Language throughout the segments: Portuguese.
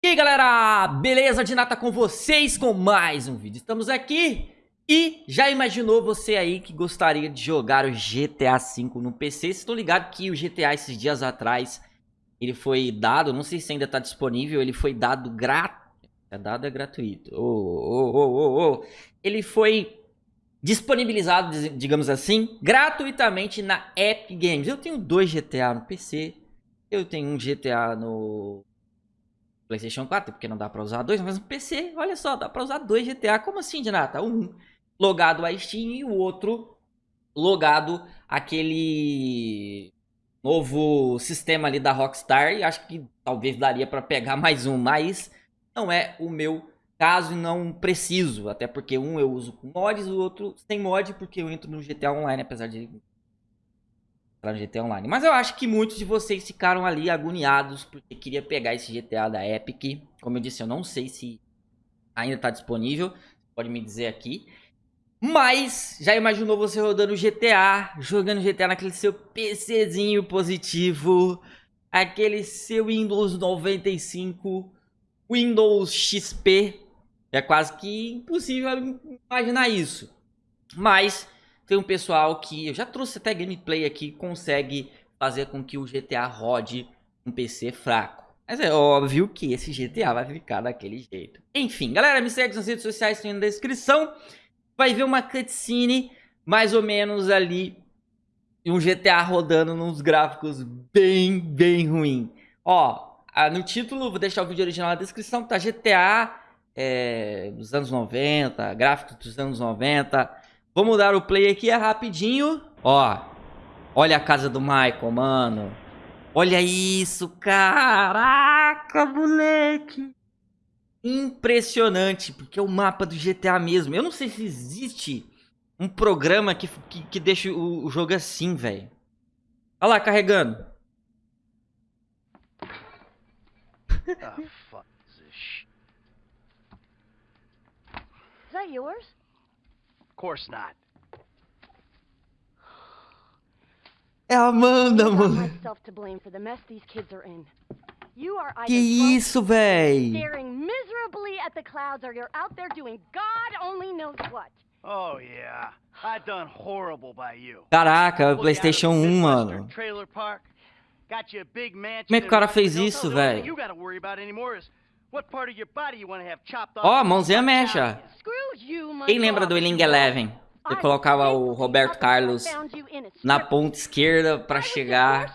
E aí galera, beleza? De nata com vocês com mais um vídeo. Estamos aqui e já imaginou você aí que gostaria de jogar o GTA V no PC Estou ligado que o GTA esses dias atrás ele foi dado, não sei se ainda está disponível Ele foi dado grátis, é dado é gratuito. Oh, oh, oh, oh, oh. Ele foi disponibilizado, digamos assim, gratuitamente na Epic Games. Eu tenho dois GTA no PC Eu tenho um GTA no PlayStation 4, porque não dá pra usar dois, mas no PC, olha só, dá pra usar dois GTA. Como assim, Dinata? Um logado a Steam e o outro logado aquele novo sistema ali da Rockstar. E acho que talvez daria pra pegar mais um, mas não é o meu caso e não preciso. Até porque um eu uso com mods, o outro sem mod, porque eu entro no GTA Online, apesar de entrar no GTA Online. Mas eu acho que muitos de vocês ficaram ali agoniados porque queria pegar esse GTA da Epic. Como eu disse, eu não sei se ainda está disponível. Pode me dizer aqui. Mas já imaginou você rodando GTA, jogando GTA naquele seu PCzinho positivo, aquele seu Windows 95, Windows XP. É quase que impossível imaginar isso. Mas tem um pessoal que, eu já trouxe até gameplay aqui, consegue fazer com que o GTA rode um PC fraco. Mas é óbvio que esse GTA vai ficar daquele jeito. Enfim, galera, me segue nas redes sociais, tem na descrição. Vai ver uma cutscene, mais ou menos ali, um GTA rodando nos gráficos bem, bem ruim. Ó, no título, vou deixar o vídeo original na descrição, tá GTA é, dos anos 90, gráficos dos anos 90, Vamos dar o play aqui, é rapidinho. Ó, olha a casa do Michael, mano. Olha isso, caraca, moleque. Impressionante, porque é o mapa do GTA mesmo. Eu não sei se existe um programa que, que, que deixa o, o jogo assim, velho. Olha lá, carregando. Ah, fuck this shit. Is that yours? Course not. É a Amanda, mano. Que isso, véi? Caraca, o PlayStation 1, mano. Como é que o cara fez isso, velho? Ó, oh, mãozinha mexa. Quem lembra do Eling Eleven? Você colocava o Roberto Carlos na ponta esquerda pra chegar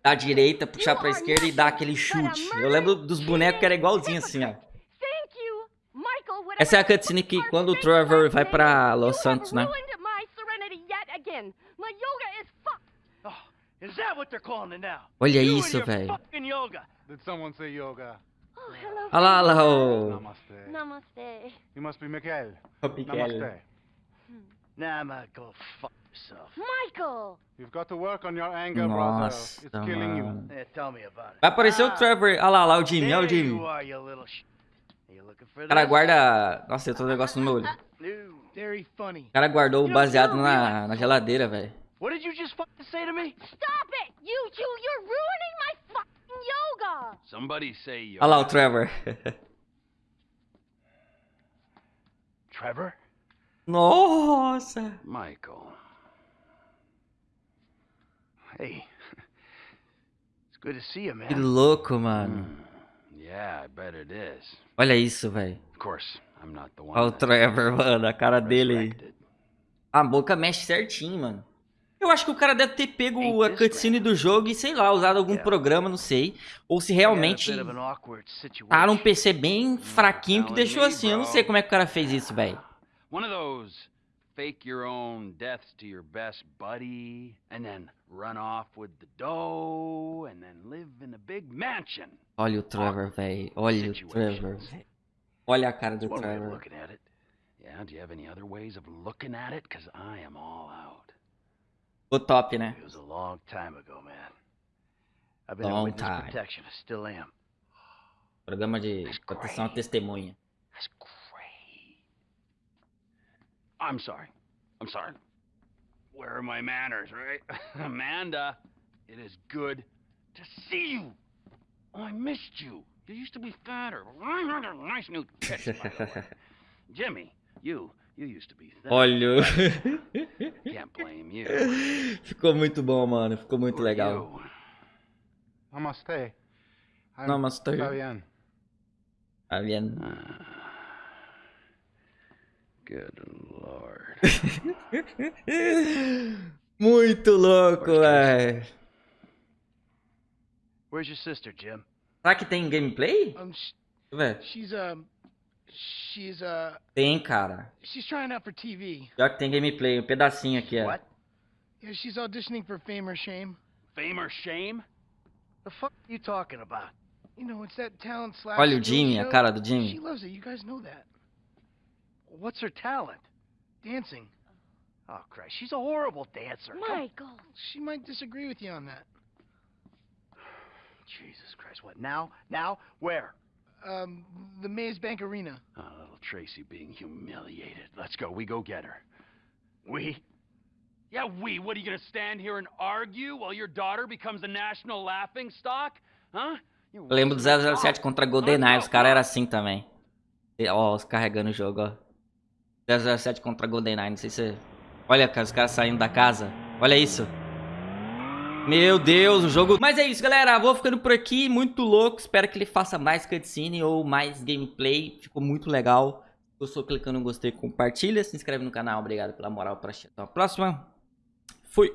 da direita, puxar pra esquerda e dar aquele chute. Eu lembro dos bonecos que era igualzinho assim, ó. Essa é a cutscene que quando o Trevor vai pra Los Santos, né? Olha isso, velho. Olha lá, olha lá o... Namaste. Namaste. You must be Miguel. O Miguel. Namaste. Hmm. Nah, Michael, fuck yourself. Michael! You've got to work on your anger, brother. It's killing you. Yeah, tell me about it. Vai aparecer o Trevor. Olha lá, lá o Jimmy, olha o Jimmy. Cara guarda... Nossa, eu tô um negócio no meu olho. O cara guardou o baseado na, na geladeira, velho. What did you just fucking say to me? Stop it! You two, you're ruining my! Somebody say yoga. Olha lá o Trevor. Trevor? Nossa! Michael. Hey. It's good to see you, man. Que louco, mano. Mm. Yeah, I bet it is. Olha isso, velho. Of course, I'm not the one. Olha o Trevor, mano, a cara dele. A boca mexe certinho, mano. Eu acho que o cara deve ter pego a cutscene do jogo e, sei lá, usado algum programa, não sei. Ou se realmente tá num PC bem fraquinho que deixou assim. Eu não sei como é que o cara fez isso, velho. One of those fake your own deaths to your best buddy and then run off with the dough and then live in a big mansion. Olha o Trevor, velho. Olha o Trevor. Olha a cara do Trevor. Yeah, do you have any other ways of looking at it? Cause I am all out. O top, né? It was a long time ago, man. I've been long time. protection. I still am. Programa de proteção à testemunha. I'm sorry. I'm sorry. Where are my manners, right? Amanda, it is good to see you. Oh, I missed you. You used to be fatter. Nice new tits. Jimmy, you, you used to be thin. Olha. Can't blame you. Ficou muito bom, mano. Ficou muito legal. Namaste. I'm Namaste. Fabian. Vendo? Ah. Good lord. Muito louco, velho. Where's your sister, Jim? Será que tem gameplay? Um, sh- Deixa eu ver. she's um, she's uh, Tem, cara. she's trying out for TV. Pior que tem gameplay. Um pedacinho aqui, ó. What? Yeah, she's auditioning for Fame or Shame. Fame or shame? The fuck are you talking about? You know, it's that talent slash. Olha o skills Jimmy, a show. cara do Jimmy. She loves it. You guys know that. What's her talent? Dancing. Oh, Christ, she's a horrible dancer. Come- Michael. She might disagree with you on that. Jesus Christ, what now? Now? Where? Um, the Maze Bank Arena. Oh, little Tracy being humiliated. Let's go. We go get her. We? Yeah, we. What are you gonna stand here and argue while your daughter becomes a national laughing stock? Huh? You Eu lembro do wasted my 007 time. contra GoldenEye. Os caras eram assim também. E, Ó, os carregando o jogo, ó. 007 contra GoldenEye. Não sei se... Olha, cara, os caras saindo da casa. Olha isso. Meu Deus, o jogo... Mas é isso, galera. Vou ficando por aqui. Muito louco. Espero que ele faça mais cutscene ou mais gameplay. Ficou muito legal. Gostou, clicando no gostei, compartilha. Se inscreve no canal. Obrigado pela moral. Pra. Até a próxima. Fui.